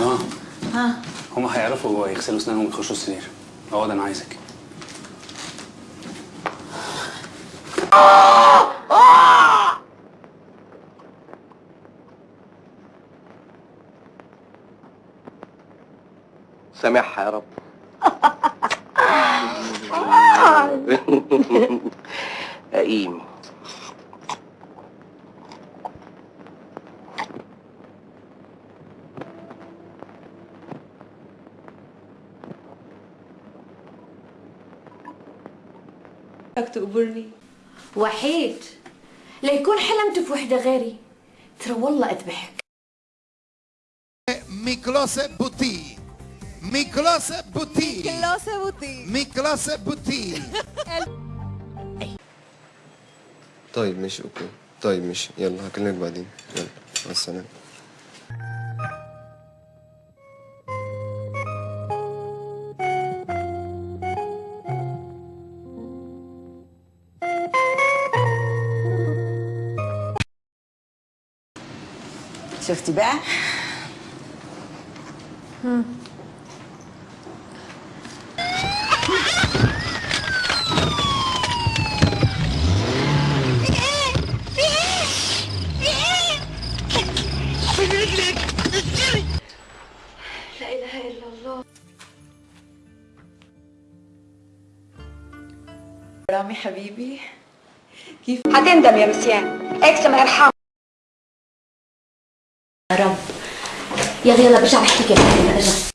آه. ها هم هيعرفوا يغسلوا أسنانهم ويخشوا السرير. اقعد أنا عايزك. سامحها يا رب. قيم بدك تقبرني وحيد. ليكون حلمت في وحدة غيري. ترى والله أذبحك. Miklos Buti. Miklos Buti. كلاسة بوتي. Miklos Buti. طيب ماشي أوكي. طيب ماشي. يلا هكلمك بعدين. يلا مع السلامة. شفتي بقى؟ رامي حبيبي. كيف؟ هتندم يا مسيان. إكس ما يرحم رب. يلا يلا برجع كيف. اجا